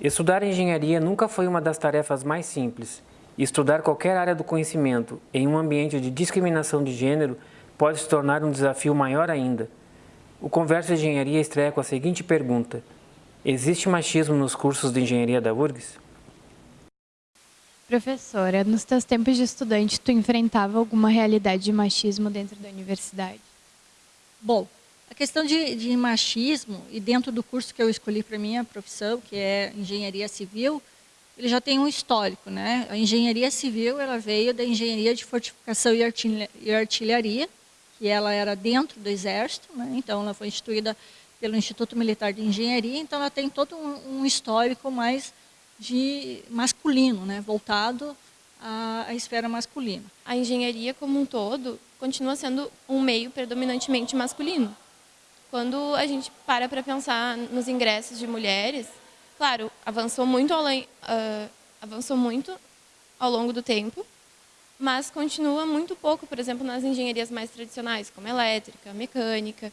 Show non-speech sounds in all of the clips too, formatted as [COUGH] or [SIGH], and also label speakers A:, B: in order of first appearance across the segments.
A: Estudar engenharia nunca foi uma das tarefas mais simples. Estudar qualquer área do conhecimento em um ambiente de discriminação de gênero pode se tornar um desafio maior ainda. O Conversa Engenharia estreia com a seguinte pergunta. Existe machismo nos cursos de engenharia da URGS?
B: Professora, nos teus tempos de estudante, tu enfrentava alguma realidade de machismo dentro da universidade?
C: Bom, a questão de, de machismo, e dentro do curso que eu escolhi para minha profissão, que é engenharia civil, ele já tem um histórico. Né? A engenharia civil ela veio da engenharia de fortificação e artilharia, que ela era dentro do exército, né? então ela foi instituída pelo Instituto Militar de Engenharia, então ela tem todo um, um histórico mais de masculino, né? voltado à, à esfera masculina.
B: A engenharia como um todo continua sendo um meio predominantemente masculino. Quando a gente para para pensar nos ingressos de mulheres, claro, avançou muito, além, uh, avançou muito ao longo do tempo, mas continua muito pouco, por exemplo, nas engenharias mais tradicionais, como elétrica, mecânica,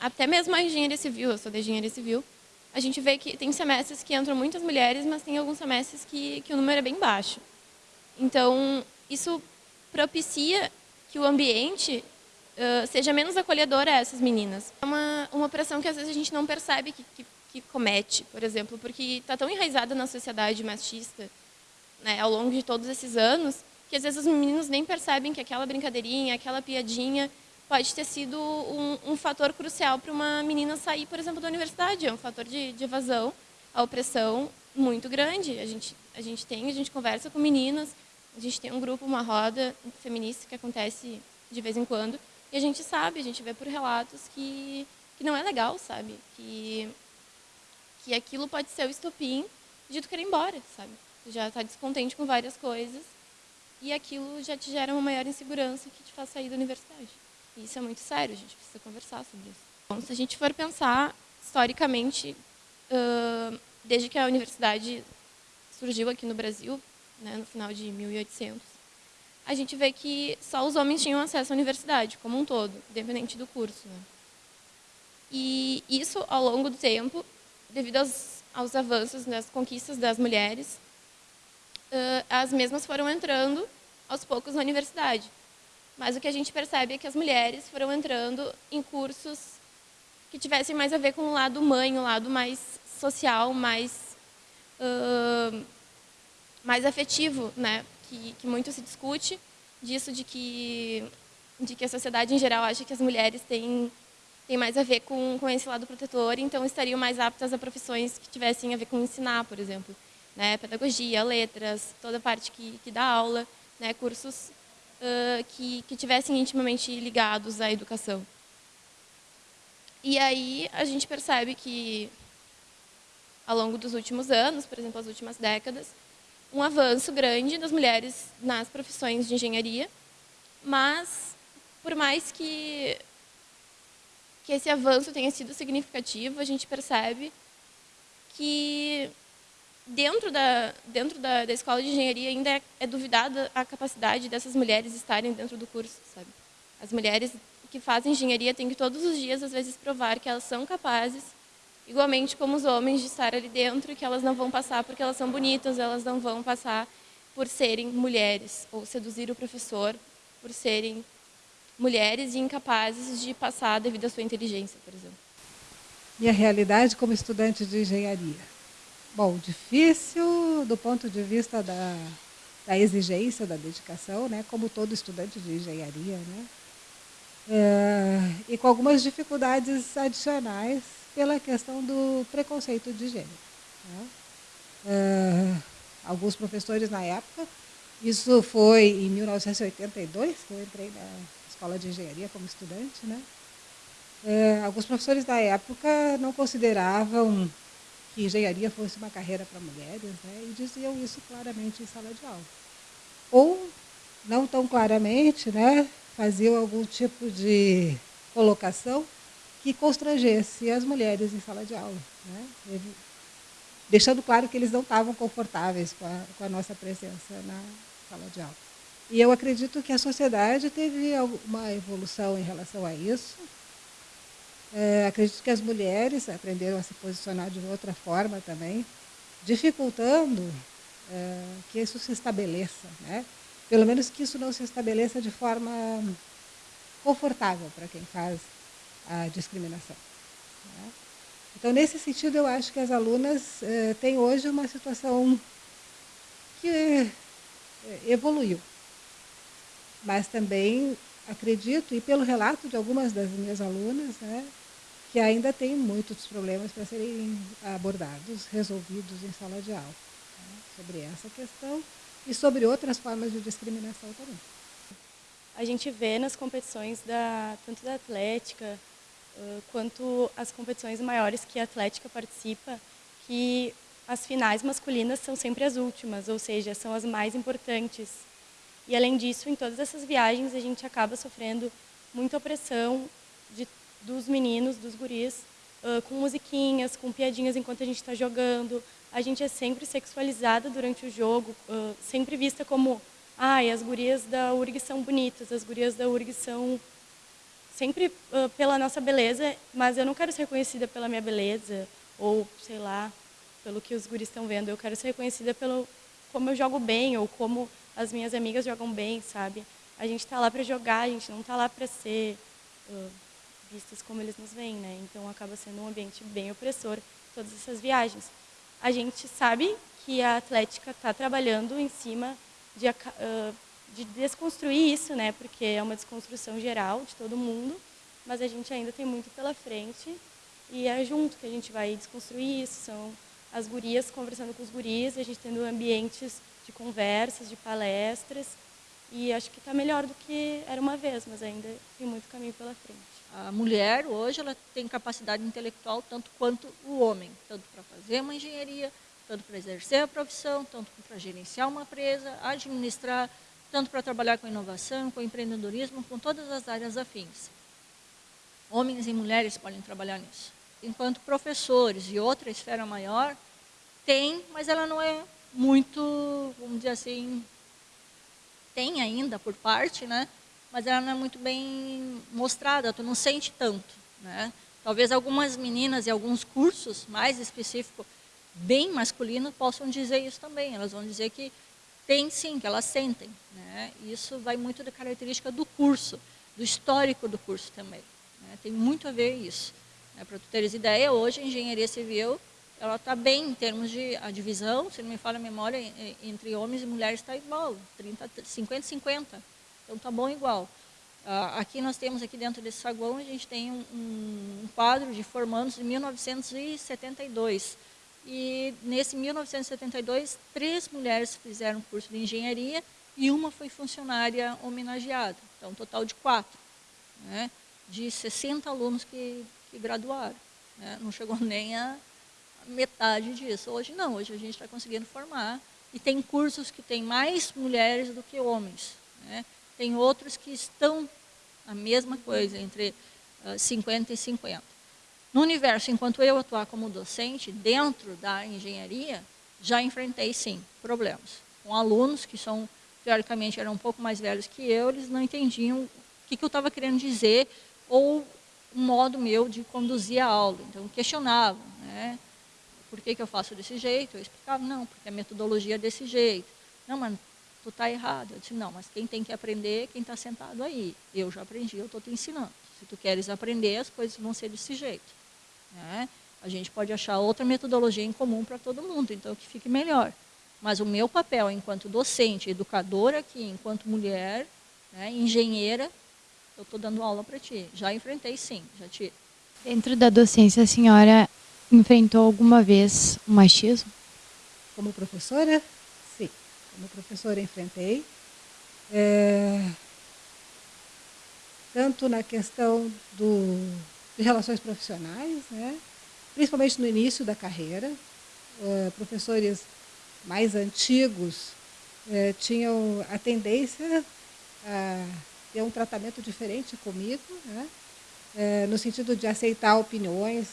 B: até mesmo a engenharia civil, eu sou da engenharia civil, a gente vê que tem semestres que entram muitas mulheres, mas tem alguns semestres que, que o número é bem baixo. Então, isso propicia que o ambiente uh, seja menos acolhedor a essas meninas. É uma, uma pressão que às vezes a gente não percebe que, que, que comete, por exemplo, porque está tão enraizada na sociedade machista né, ao longo de todos esses anos, que às vezes os meninos nem percebem que aquela brincadeirinha, aquela piadinha pode ter sido um, um fator crucial para uma menina sair, por exemplo, da universidade. É um fator de, de evasão, a opressão muito grande. A gente, a gente tem, a gente conversa com meninas, a gente tem um grupo, uma roda feminista que acontece de vez em quando, e a gente sabe, a gente vê por relatos que, que não é legal, sabe? Que, que aquilo pode ser o estopim de tu querer ir embora, sabe? Tu já está descontente com várias coisas e aquilo já te gera uma maior insegurança que te faz sair da universidade. E isso é muito sério, a gente precisa conversar sobre isso. Bom, se a gente for pensar historicamente, desde que a universidade surgiu aqui no Brasil, né, no final de 1800, a gente vê que só os homens tinham acesso à universidade, como um todo, independente do curso. Né? E isso, ao longo do tempo, devido aos, aos avanços das conquistas das mulheres, uh, as mesmas foram entrando aos poucos na universidade. Mas o que a gente percebe é que as mulheres foram entrando em cursos que tivessem mais a ver com o lado mãe, o lado mais social, mais, uh, mais afetivo, né? Que, que muito se discute, disso de que, de que a sociedade em geral acha que as mulheres têm, têm mais a ver com, com esse lado protetor, então estariam mais aptas a profissões que tivessem a ver com ensinar, por exemplo. Né? Pedagogia, letras, toda a parte que, que dá aula, né? cursos uh, que, que tivessem intimamente ligados à educação. E aí a gente percebe que, ao longo dos últimos anos, por exemplo, as últimas décadas, um avanço grande das mulheres nas profissões de engenharia, mas por mais que, que esse avanço tenha sido significativo, a gente percebe que dentro da, dentro da, da escola de engenharia ainda é, é duvidada a capacidade dessas mulheres estarem dentro do curso, sabe? As mulheres que fazem engenharia têm que todos os dias, às vezes, provar que elas são capazes igualmente como os homens de estar ali dentro que elas não vão passar porque elas são bonitas, elas não vão passar por serem mulheres ou seduzir o professor por serem mulheres e incapazes de passar devido à sua inteligência, por exemplo.
D: Minha realidade como estudante de engenharia. Bom, difícil do ponto de vista da, da exigência, da dedicação, né? como todo estudante de engenharia. Né? É, e com algumas dificuldades adicionais pela questão do preconceito de gênero. Né? Uh, alguns professores na época, isso foi em 1982, que eu entrei na escola de engenharia como estudante, né? Uh, alguns professores da época não consideravam que engenharia fosse uma carreira para mulheres, né? e diziam isso claramente em sala de aula. Ou, não tão claramente, né? faziam algum tipo de colocação que constrangesse as mulheres em sala de aula, né? deixando claro que eles não estavam confortáveis com a, com a, nossa presença na sala de aula. E eu acredito que a sociedade teve uma evolução em relação a isso. É, acredito que as mulheres aprenderam a se posicionar de outra forma também, dificultando é, que isso se estabeleça, né? pelo menos que isso não se estabeleça de forma confortável para quem faz a discriminação. Né? Então, nesse sentido, eu acho que as alunas eh, têm hoje uma situação que eh, evoluiu. Mas também acredito, e pelo relato de algumas das minhas alunas, né, que ainda tem muitos problemas para serem abordados, resolvidos em sala de aula, né, sobre essa questão e sobre outras formas de discriminação também.
E: A gente vê nas competições da, tanto da Atlética, quanto as competições maiores que a Atlética participa, que as finais masculinas são sempre as últimas, ou seja, são as mais importantes. E além disso, em todas essas viagens a gente acaba sofrendo muita opressão de, dos meninos, dos guris, uh, com musiquinhas, com piadinhas enquanto a gente está jogando. A gente é sempre sexualizada durante o jogo, uh, sempre vista como, ai, ah, as gurias da URG são bonitas, as gurias da URG são sempre uh, pela nossa beleza, mas eu não quero ser reconhecida pela minha beleza, ou, sei lá, pelo que os guris estão vendo. Eu quero ser reconhecida pelo como eu jogo bem, ou como as minhas amigas jogam bem, sabe? A gente está lá para jogar, a gente não está lá para ser uh, vistas como eles nos veem, né? Então acaba sendo um ambiente bem opressor todas essas viagens. A gente sabe que a Atlética está trabalhando em cima de uh, de desconstruir isso, né? Porque é uma desconstrução geral de todo mundo, mas a gente ainda tem muito pela frente e é junto que a gente vai desconstruir isso. São as gurias conversando com os guris, a gente tendo ambientes de conversas, de palestras e acho que está melhor do que era uma vez, mas ainda tem muito caminho pela frente.
C: A mulher hoje ela tem capacidade intelectual tanto quanto o homem, tanto para fazer uma engenharia, tanto para exercer a profissão, tanto para gerenciar uma empresa, administrar, tanto para trabalhar com inovação, com empreendedorismo, com todas as áreas afins. Homens e mulheres podem trabalhar nisso. Enquanto professores e outra esfera maior, tem, mas ela não é muito, vamos dizer assim, tem ainda por parte, né? mas ela não é muito bem mostrada, tu não sente tanto. Né? Talvez algumas meninas e alguns cursos mais específicos, bem masculinos, possam dizer isso também. Elas vão dizer que tem sim, que elas sentem. Né? Isso vai muito da característica do curso, do histórico do curso também. Né? Tem muito a ver isso. Né? Para tu teres ideia, hoje a engenharia civil ela está bem em termos de a divisão, se não me falha a memória, entre homens e mulheres está igual, 30, 50 50. Então está bom igual. Uh, aqui nós temos, aqui dentro desse saguão, a gente tem um, um quadro de formandos de 1972. E nesse 1972, três mulheres fizeram curso de engenharia e uma foi funcionária homenageada. Então, um total de quatro, né, de 60 alunos que, que graduaram. Né, não chegou [LAUGHS] nem a metade disso. Hoje não, hoje a gente está conseguindo formar. E tem cursos que tem mais mulheres do que homens. Né, tem outros que estão a mesma coisa, entre uh, 50 e 50. No universo, enquanto eu atuar como docente, dentro da engenharia, já enfrentei, sim, problemas. Com alunos que são, teoricamente, eram um pouco mais velhos que eu, eles não entendiam o que, que eu estava querendo dizer ou o modo meu de conduzir a aula. Então, questionavam, né? Por que, que eu faço desse jeito? Eu explicava, não, porque a metodologia é desse jeito. Não, mas tu está errado. Eu disse, não, mas quem tem que aprender é quem está sentado aí. Eu já aprendi, eu estou te ensinando. Se tu queres aprender, as coisas vão ser desse jeito. Né? A gente pode achar outra metodologia em comum para todo mundo, então que fique melhor. Mas o meu papel enquanto docente, educadora aqui, enquanto mulher, né, engenheira, eu estou dando aula para ti. Já enfrentei sim, já tive.
F: Dentro da docência, a senhora enfrentou alguma vez o machismo?
D: Como professora? Sim. Como professora enfrentei. É... Tanto na questão do de relações profissionais, né? principalmente no início da carreira. Uh, professores mais antigos uh, tinham a tendência a ter um tratamento diferente comigo, né? uh, no sentido de aceitar opiniões,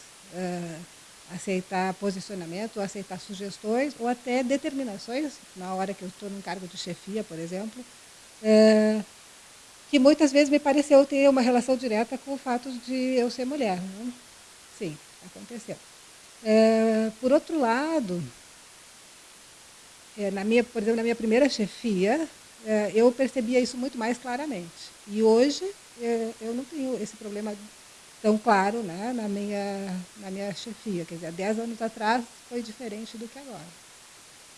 D: aceitar posicionamento, aceitar sugestões ou até determinações, na hora que eu estou num cargo de chefia, por exemplo, que muitas vezes me pareceu ter uma relação direta com o fato de eu ser mulher. Né? Sim, aconteceu. É, por outro lado, é, na minha, por exemplo, na minha primeira chefia, é, eu percebia isso muito mais claramente. E hoje eu não tenho esse problema tão claro né, na, minha, na minha chefia. Quer dizer, há 10 anos atrás foi diferente do que agora.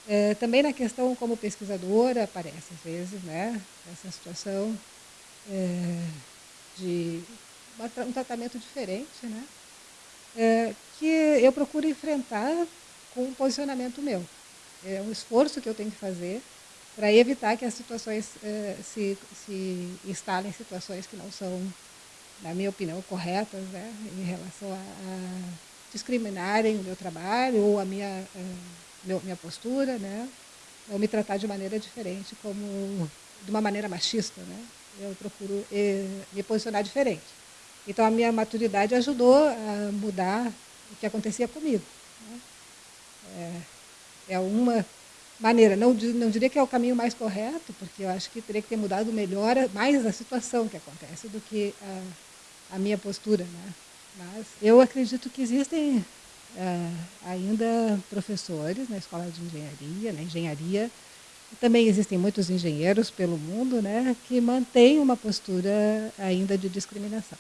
D: É, também na questão como pesquisadora aparece às vezes né, essa situação é, de um tratamento diferente, né, é, que eu procuro enfrentar com um posicionamento meu. É um esforço que eu tenho que fazer para evitar que as situações eh, se, se instalem em situações que não são, na minha opinião, corretas, né, em relação a, a discriminarem o meu trabalho ou a minha, meu, minha postura, né, ou me tratar de maneira diferente, como de uma maneira machista. Né, eu procuro eh, me posicionar diferente. Então, a minha maturidade ajudou a mudar o que acontecia comigo. Né. É, é uma maneira. Não, não diria que é o caminho mais correto, porque eu acho que teria que ter mudado melhor mais a situação que acontece do que a, a minha postura. Né? Mas eu acredito que existem é, ainda professores na escola de engenharia, na engenharia, também existem muitos engenheiros pelo mundo né, que mantêm uma postura ainda de discriminação.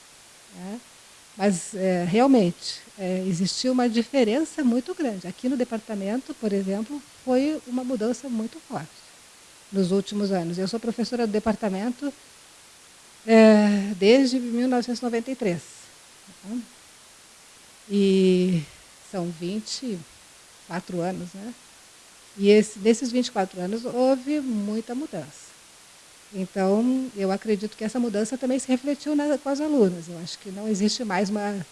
D: Né? Mas, é, realmente, é, existiu uma diferença muito grande. Aqui no departamento, por exemplo, foi uma mudança muito forte nos últimos anos. Eu sou professora do departamento é, desde 1993. Tá? E são 24 anos, né? E esse, nesses 24 anos houve muita mudança. Então, eu acredito que essa mudança também se refletiu na, com as alunas. Eu acho que não existe mais uma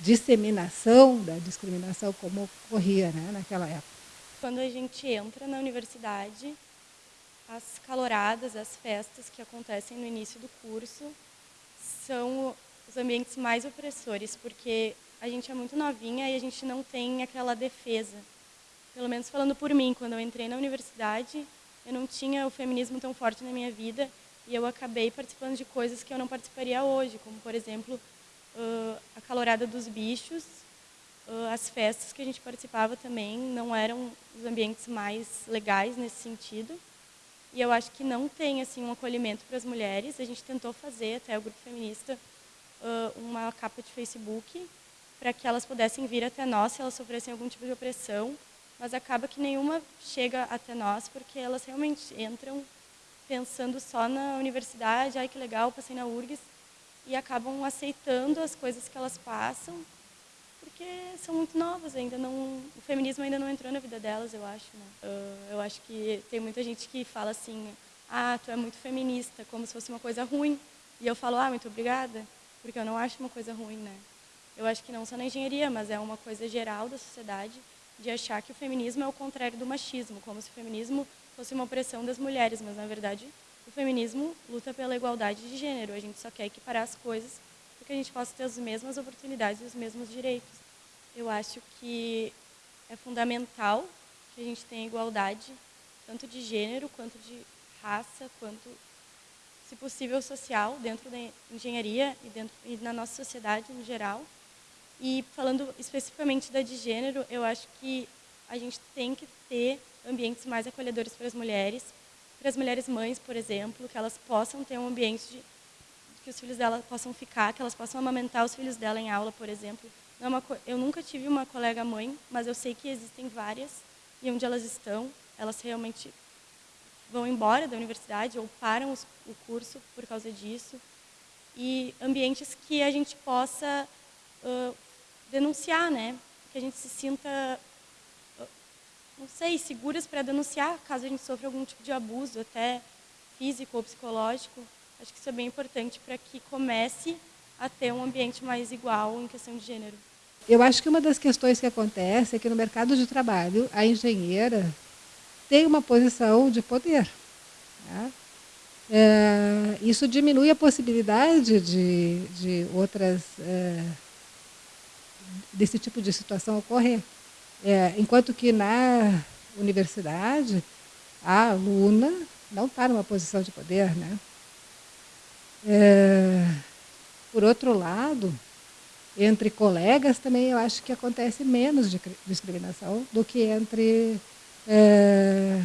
D: disseminação da discriminação como ocorria né, naquela época.
E: Quando a gente entra na universidade, as caloradas, as festas que acontecem no início do curso são os ambientes mais opressores, porque a gente é muito novinha e a gente não tem aquela defesa. Pelo menos falando por mim, quando eu entrei na universidade, eu não tinha o feminismo tão forte na minha vida e eu acabei participando de coisas que eu não participaria hoje, como, por exemplo, a calorada dos bichos, as festas que a gente participava também não eram os ambientes mais legais nesse sentido. E eu acho que não tem assim um acolhimento para as mulheres. A gente tentou fazer, até o grupo feminista, uma capa de Facebook para que elas pudessem vir até nós se elas sofressem algum tipo de opressão mas acaba que nenhuma chega até nós, porque elas realmente entram pensando só na universidade, ai que legal, passei na URGS, e acabam aceitando as coisas que elas passam, porque são muito novas ainda, não, o feminismo ainda não entrou na vida delas, eu acho. Né? Uh, eu acho que tem muita gente que fala assim, ah, tu é muito feminista, como se fosse uma coisa ruim, e eu falo, ah, muito obrigada, porque eu não acho uma coisa ruim, né? Eu acho que não só na engenharia, mas é uma coisa geral da sociedade, de achar que o feminismo é o contrário do machismo, como se o feminismo fosse uma opressão das mulheres, mas na verdade o feminismo luta pela igualdade de gênero, a gente só quer equiparar as coisas para que a gente possa ter as mesmas oportunidades e os mesmos direitos. Eu acho que é fundamental que a gente tenha igualdade, tanto de gênero, quanto de raça, quanto, se possível, social, dentro da engenharia e, dentro, e na nossa sociedade em geral. E falando especificamente da de gênero, eu acho que a gente tem que ter ambientes mais acolhedores para as mulheres, para as mulheres mães, por exemplo, que elas possam ter um ambiente de, que os filhos dela possam ficar, que elas possam amamentar os filhos dela em aula, por exemplo. É uma, eu nunca tive uma colega mãe, mas eu sei que existem várias, e onde elas estão, elas realmente vão embora da universidade ou param os, o curso por causa disso. E ambientes que a gente possa uh, denunciar, né? Que a gente se sinta, não sei, seguras para denunciar caso a gente sofra algum tipo de abuso, até físico ou psicológico. Acho que isso é bem importante para que comece a ter um ambiente mais igual em questão de gênero.
D: Eu acho que uma das questões que acontece é que no mercado de trabalho, a engenheira tem uma posição de poder. Né? É, isso diminui a possibilidade de, de outras é, desse tipo de situação ocorrer. É, enquanto que na universidade, a aluna não está numa posição de poder. Né? É, por outro lado, entre colegas também eu acho que acontece menos de discriminação do que entre é,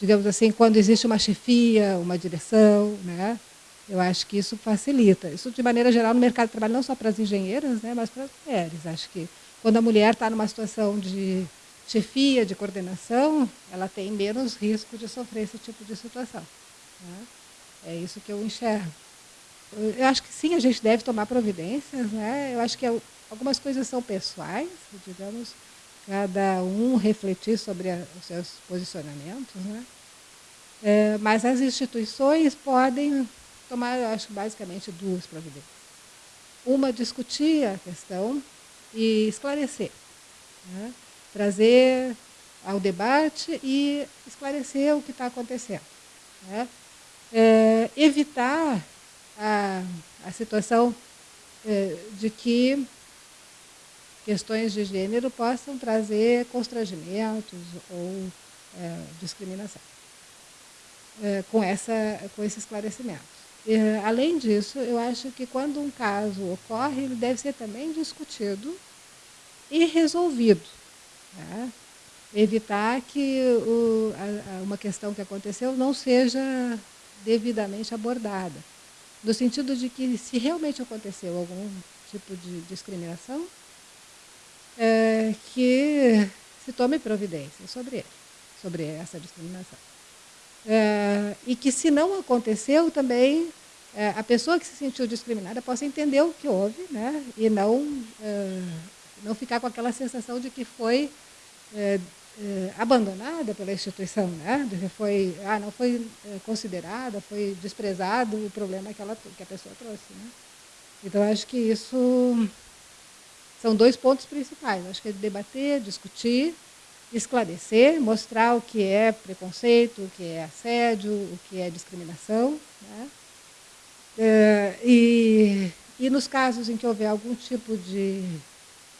D: digamos assim, quando existe uma chefia, uma direção, né? Eu acho que isso facilita. Isso, de maneira geral, no mercado de trabalho, não só para as engenheiras, né, mas para as mulheres. Acho que quando a mulher está numa situação de chefia, de coordenação, ela tem menos risco de sofrer esse tipo de situação. Né? É isso que eu enxergo. Eu acho que sim, a gente deve tomar providências. Né? Eu acho que algumas coisas são pessoais, digamos, cada um refletir sobre a, os seus posicionamentos. Né? É, mas as instituições podem tomar, eu acho, basicamente duas providências. Uma, discutir a questão e esclarecer. Né? Trazer ao debate e esclarecer o que está acontecendo. Né? É, evitar a, a situação é, de que questões de gênero possam trazer constrangimentos ou é, discriminação. É, com, essa, com esse esclarecimento. É, além disso, eu acho que quando um caso ocorre, ele deve ser também discutido e resolvido. Né? Evitar que o, a, uma questão que aconteceu não seja devidamente abordada. No sentido de que, se realmente aconteceu algum tipo de discriminação, é, que se tome providência sobre ele, sobre essa discriminação. É, e que, se não aconteceu, também é, a pessoa que se sentiu discriminada possa entender o que houve né, e não, é, não ficar com aquela sensação de que foi abandonada pela instituição, né, de que foi, ah, não foi considerada, foi desprezado o problema que, ela, que a pessoa trouxe. Né. Então, acho que isso são dois pontos principais. Acho que é debater, discutir esclarecer, mostrar o que é preconceito, o que é assédio, o que é discriminação. Né? É, e, e nos casos em que houver algum tipo de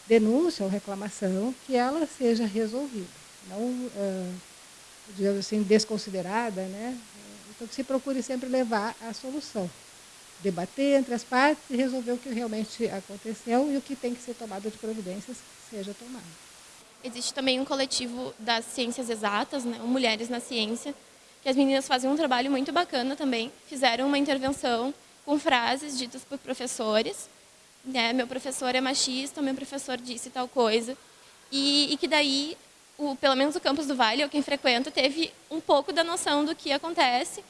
D: denúncia ou reclamação, que ela seja resolvida, não, é, digamos assim, desconsiderada. Né? Então, que se procure sempre levar à solução. Debater entre as partes e resolver o que realmente aconteceu e o que tem que ser tomado de providências seja tomado.
B: Existe também um coletivo das ciências exatas, né, Mulheres na Ciência, que as meninas fazem um trabalho muito bacana também. Fizeram uma intervenção com frases ditas por professores. Né, meu professor é machista, meu professor disse tal coisa. E, e que daí, o, pelo menos o campus do Vale, ou quem frequenta, teve um pouco da noção do que acontece.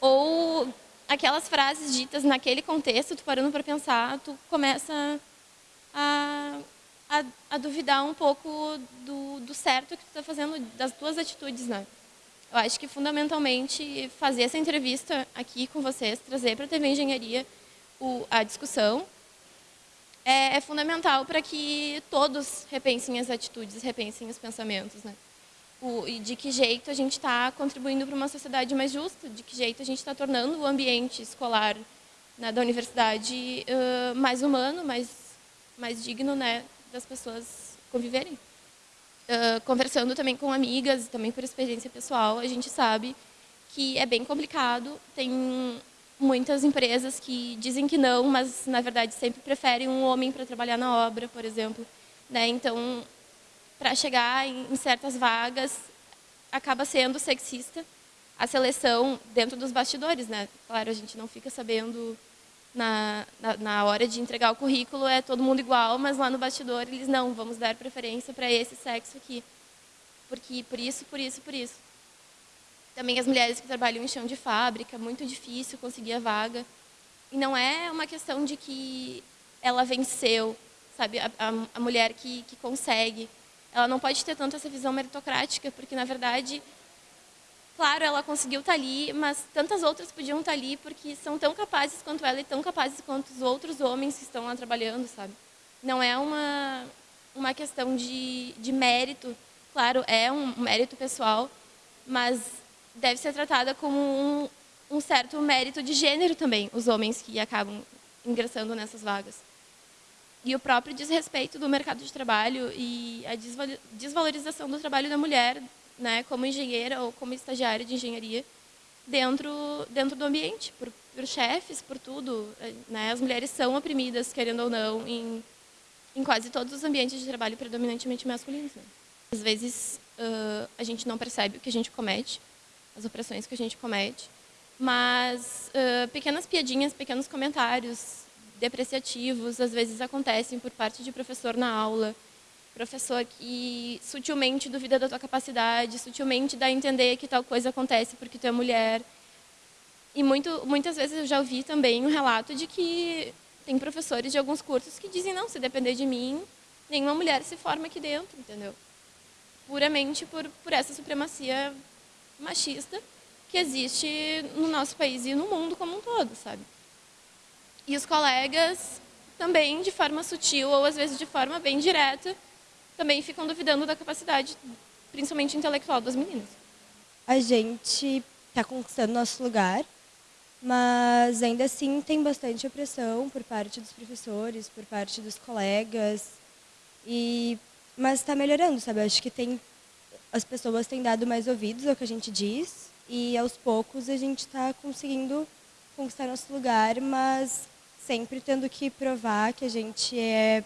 B: Ou aquelas frases ditas naquele contexto, tu parando para pensar, tu começa a a, a duvidar um pouco do, do certo que tu está fazendo, das tuas atitudes, né? Eu acho que, fundamentalmente, fazer essa entrevista aqui com vocês, trazer para a TV Engenharia o, a discussão, é, é fundamental para que todos repensem as atitudes, repensem os pensamentos, né? O, e de que jeito a gente está contribuindo para uma sociedade mais justa, de que jeito a gente está tornando o ambiente escolar né, da universidade uh, mais humano, mais, mais digno, né, das pessoas conviverem. Uh, conversando também com amigas, também por experiência pessoal, a gente sabe que é bem complicado. Tem muitas empresas que dizem que não, mas na verdade sempre preferem um homem para trabalhar na obra, por exemplo. Né? Então, para chegar em, certas vagas, acaba sendo sexista a seleção dentro dos bastidores, né? Claro, a gente não fica sabendo na, na, na, hora de entregar o currículo é todo mundo igual, mas lá no bastidor eles não, vamos dar preferência para esse sexo aqui. Porque por isso, por isso, por isso. Também as mulheres que trabalham em chão de fábrica, muito difícil conseguir a vaga. E não é uma questão de que ela venceu, sabe? A, a, a mulher que, que consegue. Ela não pode ter tanto essa visão meritocrática, porque na verdade Claro, ela conseguiu estar tá ali, mas tantas outras podiam estar tá ali porque são tão capazes quanto ela e tão capazes quanto os outros homens que estão lá trabalhando, sabe? Não é uma, uma questão de, de mérito, claro, é um mérito pessoal, mas deve ser tratada como um, um certo mérito de gênero também, os homens que acabam ingressando nessas vagas. E o próprio desrespeito do mercado de trabalho e a desvalorização do trabalho da mulher né, como engenheira ou como estagiária de engenharia dentro, dentro do ambiente, por, por chefes, por tudo. Né? As mulheres são oprimidas, querendo ou não, em, em quase todos os ambientes de trabalho predominantemente masculinos. Né? Às vezes uh, a gente não percebe o que a gente comete, as opressões que a gente comete, mas uh, pequenas piadinhas, pequenos comentários depreciativos às vezes acontecem por parte de professor na aula, professor que sutilmente duvida da tua capacidade, sutilmente dá a entender que tal coisa acontece porque tu é mulher. E muito, muitas vezes eu já ouvi também um relato de que tem professores de alguns cursos que dizem, não, se depender de mim, nenhuma mulher se forma aqui dentro, entendeu? Puramente por, por essa supremacia machista que existe no nosso país e no mundo como um todo, sabe? E os colegas também, de forma sutil ou às vezes de forma bem direta, também ficam duvidando da capacidade, principalmente intelectual, das meninas.
G: A gente está conquistando nosso lugar, mas ainda assim tem bastante opressão por parte dos professores, por parte dos colegas, e mas está melhorando, sabe? acho que tem as pessoas têm dado mais ouvidos ao que a gente diz e aos poucos a gente está conseguindo conquistar nosso lugar, mas sempre tendo que provar que a gente é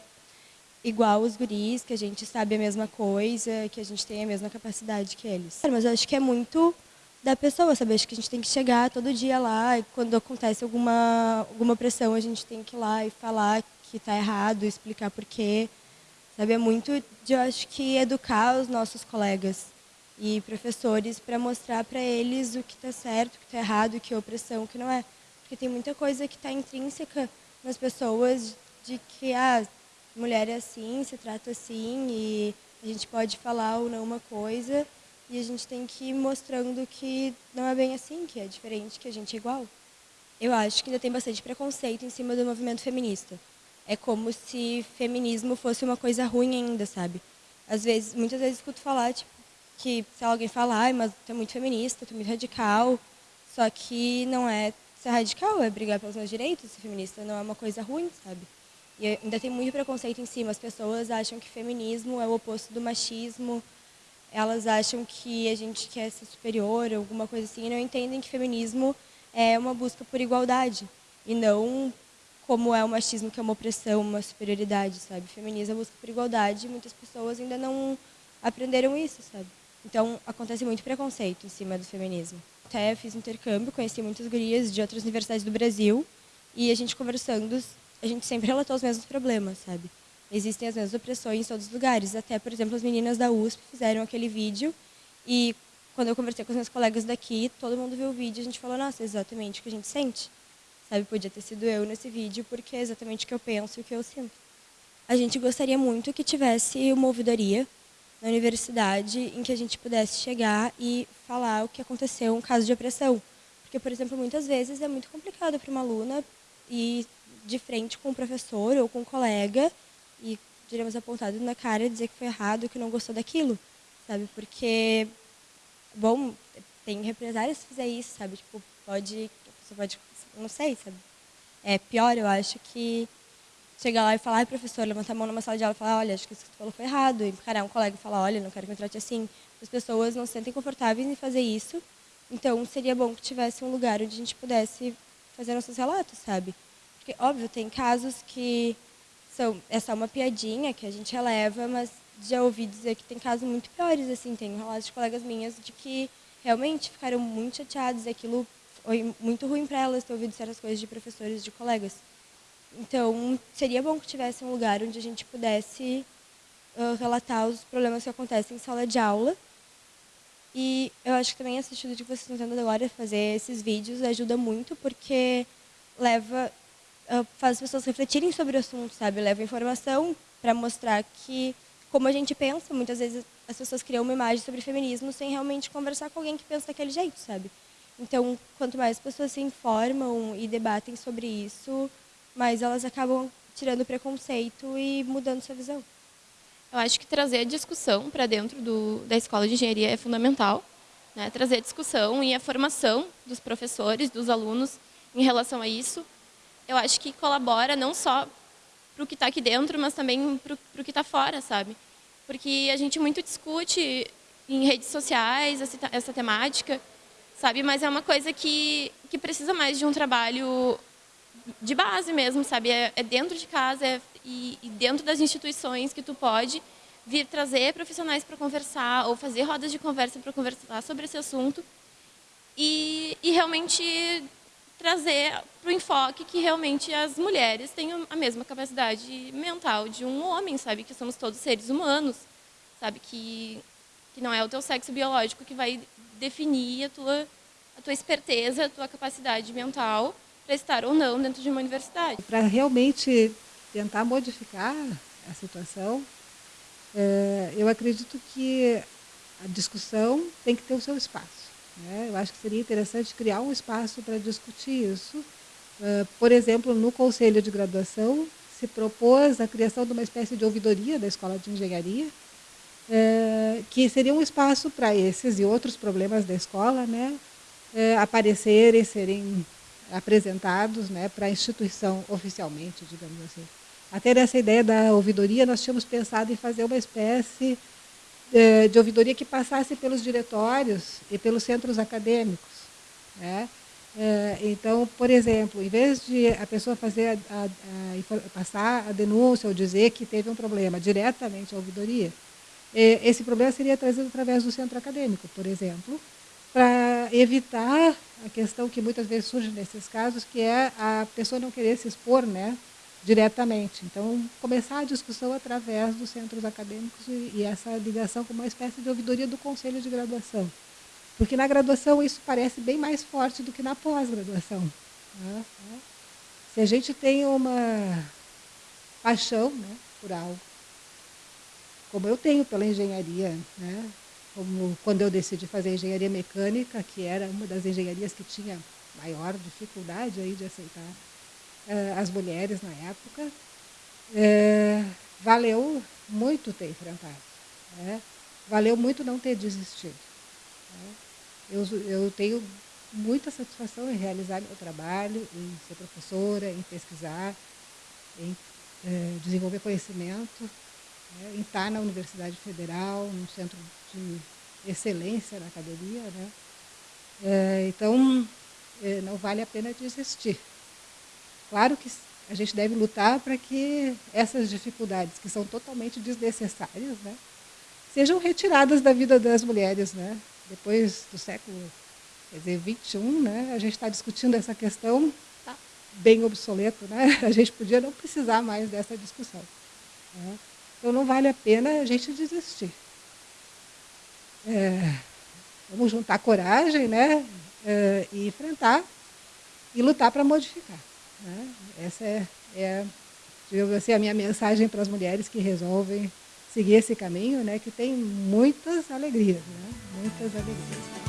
G: igual os guris, que a gente sabe a mesma coisa, que a gente tem a mesma capacidade que eles. Mas eu acho que é muito da pessoa, sabe? Acho que a gente tem que chegar todo dia lá e quando acontece alguma, alguma pressão, a gente tem que ir lá e falar que está errado, explicar por quê. Sabe? É muito de, eu acho que, educar os nossos colegas e professores para mostrar para eles o que está certo, o que está errado, o que é opressão, o que não é. Porque tem muita coisa que está intrínseca nas pessoas de que ah, mulher é assim, se trata assim e a gente pode falar ou não uma coisa e a gente tem que ir mostrando que não é bem assim, que é diferente, que a gente é igual. Eu acho que ainda tem bastante preconceito em cima do movimento feminista. É como se feminismo fosse uma coisa ruim ainda, sabe? Às vezes, muitas vezes escuto falar, tipo, que se alguém falar, ah, mas tu é muito feminista, tu é muito radical, só que não é ser radical, é brigar pelos meus direitos, ser feminista não é uma coisa ruim, sabe? E ainda tem muito preconceito em cima, as pessoas acham que feminismo é o oposto do machismo, elas acham que a gente quer ser superior, alguma coisa assim, e não entendem que feminismo é uma busca por igualdade, e não como é o machismo, que é uma opressão, uma superioridade, sabe? Feminismo é busca por igualdade, e muitas pessoas ainda não aprenderam isso, sabe? Então, acontece muito preconceito em cima do feminismo. Até fiz intercâmbio, conheci muitas gurias de outras universidades do Brasil e a gente conversando, a gente sempre relatou os mesmos problemas, sabe? Existem as mesmas opressões em todos os lugares. Até, por exemplo, as meninas da USP fizeram aquele vídeo e quando eu conversei com os meus colegas daqui, todo mundo viu o vídeo e a gente falou, nossa, é exatamente o que a gente sente. Sabe, podia ter sido eu nesse vídeo porque é exatamente o que eu penso e o que eu sinto. A gente gostaria muito que tivesse uma ouvidoria na universidade em que a gente pudesse chegar e falar o que aconteceu, um caso de opressão. Porque, por exemplo, muitas vezes é muito complicado para uma aluna ir de frente com o professor ou com um colega e, diríamos, apontado na cara dizer que foi errado, que não gostou daquilo, sabe? Porque, bom, tem represárias se fizer isso, sabe? Tipo, pode, você pode, não sei, sabe? É pior, eu acho que chegar lá e falar, ai, professor, levantar a mão numa sala de aula e falar, olha, acho que isso que você falou foi errado, e encarar um colega e falar, olha, não quero que me trate assim. As pessoas não se sentem confortáveis em fazer isso, então seria bom que tivesse um lugar onde a gente pudesse fazer nossos relatos, sabe? Porque, óbvio, tem casos que são, é só uma piadinha que a gente releva, mas já ouvi dizer que tem casos muito piores, assim, tem relatos de colegas minhas de que realmente ficaram muito chateados, aquilo foi muito ruim para elas ter ouvido certas coisas de professores, de colegas. Então, seria bom que tivesse um lugar onde a gente pudesse uh, relatar os problemas que acontecem em sala de aula. E eu acho que também essa atitude que vocês estão tendo agora, fazer esses vídeos, ajuda muito, porque leva, faz as pessoas refletirem sobre o assunto, sabe? Leva informação para mostrar que, como a gente pensa, muitas vezes as pessoas criam uma imagem sobre feminismo sem realmente conversar com alguém que pensa daquele jeito, sabe? Então, quanto mais pessoas se informam e debatem sobre isso, mas elas acabam tirando preconceito e mudando sua visão.
B: Eu acho que trazer a discussão para dentro do, da escola de engenharia é fundamental. Né? Trazer a discussão e a formação dos professores, dos alunos em relação a isso. Eu acho que colabora não só para o que está aqui dentro, mas também para o que está fora, sabe? Porque a gente muito discute em redes sociais essa, essa temática, sabe? Mas é uma coisa que, que precisa mais de um trabalho de base mesmo, sabe? É, é dentro de casa é, e, e, dentro das instituições que tu pode vir trazer profissionais para conversar ou fazer rodas de conversa para conversar sobre esse assunto e, e realmente trazer para o enfoque que realmente as mulheres têm a mesma capacidade mental de um homem, sabe? Que somos todos seres humanos, sabe? Que, que não é o teu sexo biológico que vai definir a tua, a tua esperteza, a tua capacidade mental para estar ou não dentro de uma universidade.
D: Para realmente tentar modificar a situação, é, eu acredito que a discussão tem que ter o seu espaço. Né? Eu acho que seria interessante criar um espaço para discutir isso. Uh, por exemplo, no Conselho de Graduação, se propôs a criação de uma espécie de ouvidoria da Escola de Engenharia, uh, que seria um espaço para esses e outros problemas da escola né, uh, aparecerem, serem apresentados né, para a instituição oficialmente, digamos assim. Até nessa ideia da ouvidoria, nós tínhamos pensado em fazer uma espécie de ouvidoria que passasse pelos diretórios e pelos centros acadêmicos. Né? Eh, então, por exemplo, em vez de a pessoa fazer a, a, a, passar a denúncia ou dizer que teve um problema diretamente à ouvidoria, eh, esse problema seria trazido através do centro acadêmico, por exemplo, para evitar a questão que muitas vezes surge nesses casos, que é a pessoa não querer se expor, né? Diretamente. Então, começar a discussão através dos centros acadêmicos e, e, essa ligação com uma espécie de ouvidoria do conselho de graduação. Porque na graduação isso parece bem mais forte do que na pós-graduação. Né? Se a gente tem uma paixão né, por algo, como eu tenho pela engenharia, né, como quando eu decidi fazer engenharia mecânica, que era uma das engenharias que tinha maior dificuldade aí de aceitar eh, as mulheres na época. É, valeu muito ter enfrentado. Né? Valeu muito não ter desistido. Né? Eu, eu tenho muita satisfação em realizar meu trabalho, em ser professora, em pesquisar, em é, desenvolver conhecimento, né? em estar na Universidade Federal, num centro de excelência na academia. Né? Então, não vale a pena desistir. Claro que a gente deve lutar para que essas dificuldades, que são totalmente desnecessárias, né, sejam retiradas da vida das mulheres. Né? Depois do século quer dizer, 21, né, a gente está discutindo essa questão tá bem obsoleto. Né? [LAUGHS] A gente podia não precisar mais dessa discussão. Né? Então, não vale a pena a gente desistir. É, vamos juntar coragem né, é, e enfrentar e lutar para modificar. Né? Essa é, é assim, a minha mensagem para as mulheres que resolvem seguir esse caminho, né? que tem muitas alegrias, né? muitas alegrias.